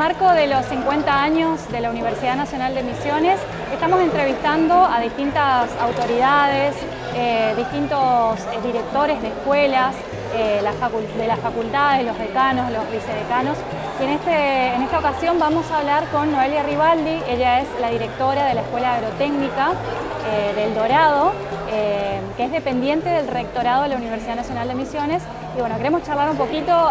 marco de los 50 años de la Universidad Nacional de Misiones, estamos entrevistando a distintas autoridades, eh, distintos eh, directores de escuelas, eh, de las facultades, los decanos, los vicedecanos. Y en, este, en esta ocasión vamos a hablar con Noelia Rivaldi, ella es la directora de la Escuela Agrotécnica del Dorado, que es dependiente del rectorado de la Universidad Nacional de Misiones. Y bueno, queremos charlar un poquito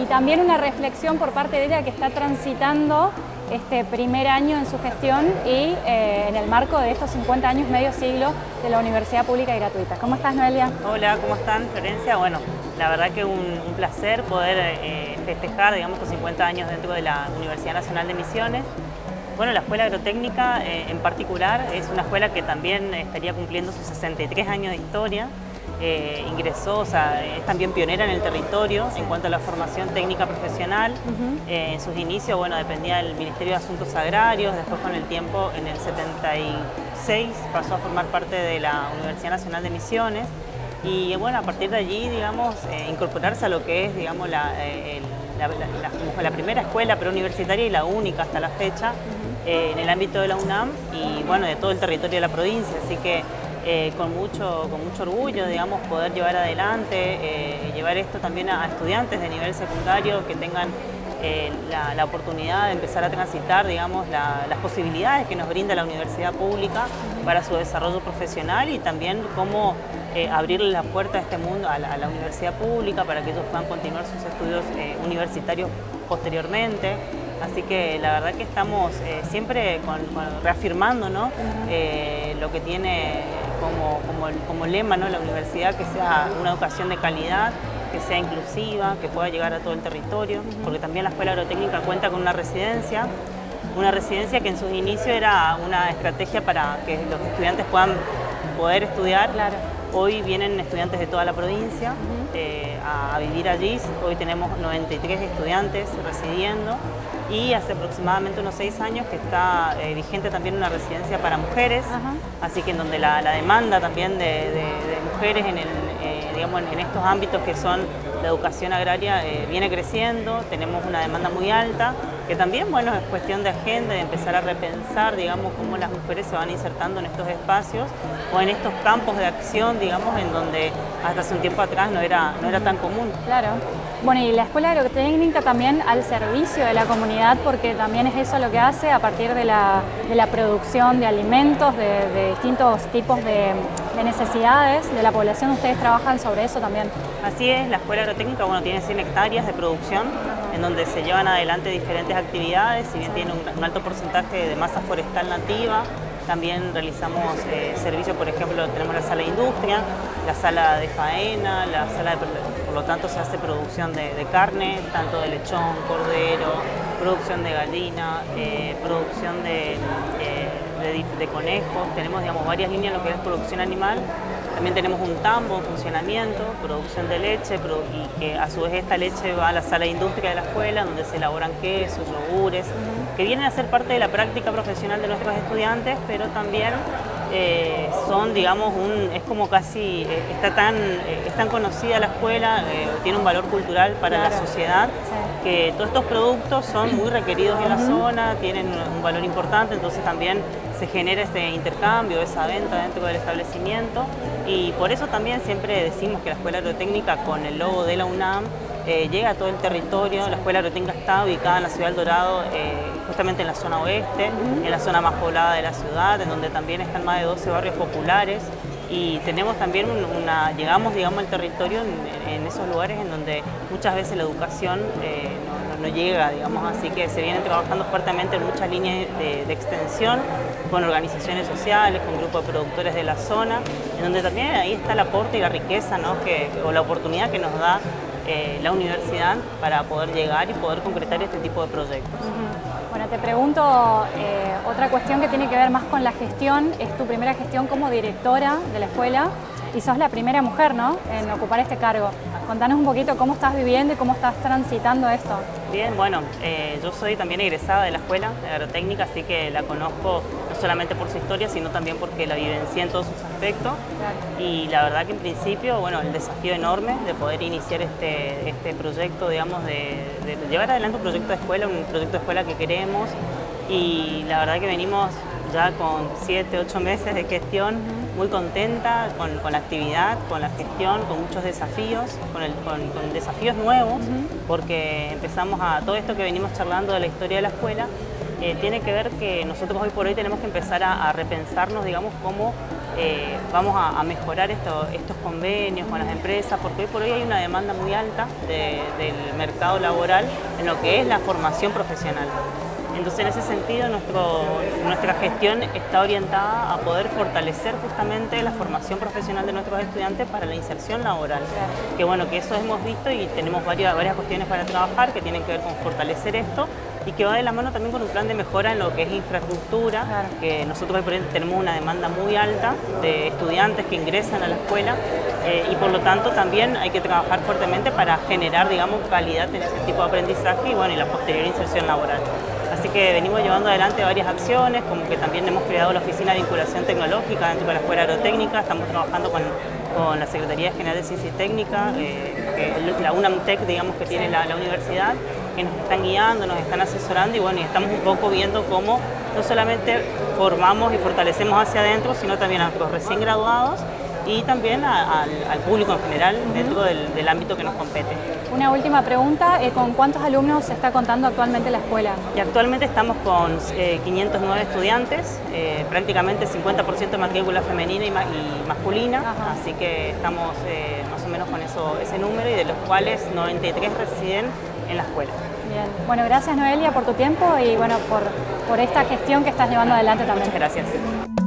y también una reflexión por parte de ella que está transitando este primer año en su gestión y eh, en el marco de estos 50 años, medio siglo de la Universidad Pública y Gratuita. ¿Cómo estás, Noelia? Hola, ¿cómo están, Florencia? Bueno, la verdad que un, un placer poder eh, festejar, digamos, estos 50 años dentro de la Universidad Nacional de Misiones. Bueno, la Escuela Agrotécnica eh, en particular es una escuela que también estaría cumpliendo sus 63 años de historia. Eh, ingresó, o sea, es también pionera en el territorio en cuanto a la formación técnica profesional. Eh, en sus inicios, bueno, dependía del Ministerio de Asuntos Agrarios, después con el tiempo, en el 76, pasó a formar parte de la Universidad Nacional de Misiones. Y bueno, a partir de allí, digamos, eh, incorporarse a lo que es, digamos, la, la, primera escuela preuniversitaria y la única hasta la fecha en el ámbito de la UNAM y bueno, de todo el territorio de la provincia, así que eh, con, mucho, con mucho orgullo, digamos, poder llevar adelante, eh, llevar esto también a, estudiantes de nivel secundario que tengan eh, la, oportunidad de empezar a transitar, digamos, las posibilidades que nos brinda la universidad pública para su desarrollo profesional y también cómo abrirle la puerta a este mundo, a la, universidad pública, para que ellos puedan continuar sus estudios universitarios posteriormente. Así que la verdad que estamos siempre reafirmando ¿no? lo que tiene como, lema ¿no? la universidad, que sea una educación de calidad, que sea inclusiva, que pueda llegar a todo el territorio, porque también la Escuela Agrotécnica cuenta con una residencia, una residencia que en sus inicios era una estrategia para que los estudiantes puedan poder estudiar. Hoy vienen estudiantes de toda la provincia eh, a, vivir allí, hoy tenemos 93 estudiantes residiendo y hace aproximadamente unos seis años que está eh, vigente también una residencia para mujeres, así que en donde la, demanda también de, mujeres en, el, eh, digamos, en, estos ámbitos que son la educación agraria eh, viene creciendo, tenemos una demanda muy alta, que también bueno, es cuestión de agenda, de empezar a repensar digamos, cómo las mujeres se van insertando en estos espacios o en estos campos de acción, digamos, en donde hasta hace un tiempo atrás no era, no era tan común. Claro. Bueno, y la Escuela Agrotécnica también al servicio de la comunidad, porque también es eso lo que hace a partir de la, producción de alimentos, de, distintos tipos de, necesidades de la población. Ustedes trabajan sobre eso también. Así es, la Escuela Agrotécnica bueno, tiene 100 hectáreas de producción, en donde se llevan adelante diferentes actividades, si bien tiene un, alto porcentaje de masa forestal nativa, también realizamos eh, servicios, por ejemplo, tenemos la sala de industria, la sala de faena, la sala de lo tanto se hace producción de, carne, tanto de lechón, cordero, producción de gallina, eh, producción de, eh, de, conejos, tenemos digamos, varias líneas en lo que es producción animal, también tenemos un tambo en funcionamiento, producción de leche, y que a su vez esta leche va a la sala de industria de la escuela, donde se elaboran quesos, yogures, que vienen a ser parte de la práctica profesional de nuestros estudiantes, pero también eh, son, digamos, un, es como casi, eh, está tan, eh, es tan conocida la escuela, tiene un valor cultural para la sociedad, que todos estos productos son muy requeridos en la zona, tienen un valor importante, entonces también se genera ese intercambio, esa venta dentro del establecimiento. Y por eso también siempre decimos que la Escuela Agrotécnica con el logo de la UNAM eh, llega a todo el territorio, la Escuela Agrotécnica está ubicada en la ciudad del Dorado, eh, justamente en la zona oeste, en la zona más poblada de la ciudad, en donde también están más de 12 barrios populares. Y tenemos también una, llegamos digamos al territorio en, esos lugares en donde muchas veces la educación eh, no, llega, digamos, así que se viene trabajando fuertemente en muchas líneas de, de, extensión con organizaciones sociales, con grupos de productores de la zona, en donde también ahí está el aporte y la riqueza, ¿no? que, o la oportunidad que nos da eh, la universidad para poder llegar y poder concretar este tipo de proyectos. Bueno, te pregunto eh, otra cuestión que tiene que ver más con la gestión, es tu primera gestión como directora de la escuela y sos la primera mujer ¿no? en ocupar este cargo. Contanos un poquito cómo estás viviendo y cómo estás transitando esto. Bien, bueno, eh, yo soy también egresada de la escuela de agrotécnica, así que la conozco no solamente por su historia, sino también porque la vivencié en todos sus aspectos. Y la verdad que en principio, bueno, el desafío enorme de poder iniciar este, este proyecto, digamos, de, de llevar adelante un proyecto de escuela, un proyecto de escuela que queremos. Y la verdad que venimos ya con 7, 8 meses de gestión, muy contenta con, la actividad, con la gestión, con muchos desafíos, con, desafíos nuevos, porque empezamos a todo esto que venimos charlando de la historia de la escuela, eh, tiene que ver que nosotros hoy por hoy tenemos que empezar a, repensarnos, digamos, cómo eh, vamos a, mejorar estos convenios con las empresas, porque hoy por hoy hay una demanda muy alta del mercado laboral en lo que es la formación profesional. Entonces, en ese sentido, nuestra gestión está orientada a poder fortalecer justamente la formación profesional de nuestros estudiantes para la inserción laboral. Que bueno, que eso hemos visto y tenemos varias, varias cuestiones para trabajar que tienen que ver con fortalecer esto y que va de la mano también con un plan de mejora en lo que es infraestructura, que nosotros por ejemplo, tenemos una demanda muy alta de estudiantes que ingresan a la escuela eh, y por lo tanto también hay que trabajar fuertemente para generar, digamos, calidad en ese tipo de aprendizaje y bueno, y la posterior inserción laboral. Así que venimos llevando adelante varias acciones, como que también hemos creado la Oficina de Vinculación Tecnológica dentro de la Escuela Agrotécnica, estamos trabajando con, la Secretaría General de Ciencia y Técnica, eh, la UNAMTEC, digamos, que tiene la, universidad, que nos están guiando, nos están asesorando y bueno, y estamos un poco viendo cómo no solamente formamos y fortalecemos hacia adentro, sino también a los recién graduados y también al público en general dentro del, ámbito que nos compete. Una última pregunta, eh, ¿con cuántos alumnos se está contando actualmente la escuela? Y actualmente estamos con 509 eh, estudiantes, eh, prácticamente 50% de matrícula femenina y, masculina, así que estamos más o menos con eso, ese número y de los cuales 93 residen en la escuela. Bien, bueno, gracias Noelia por tu tiempo y bueno, por, por esta gestión que estás llevando adelante también. Muchas gracias.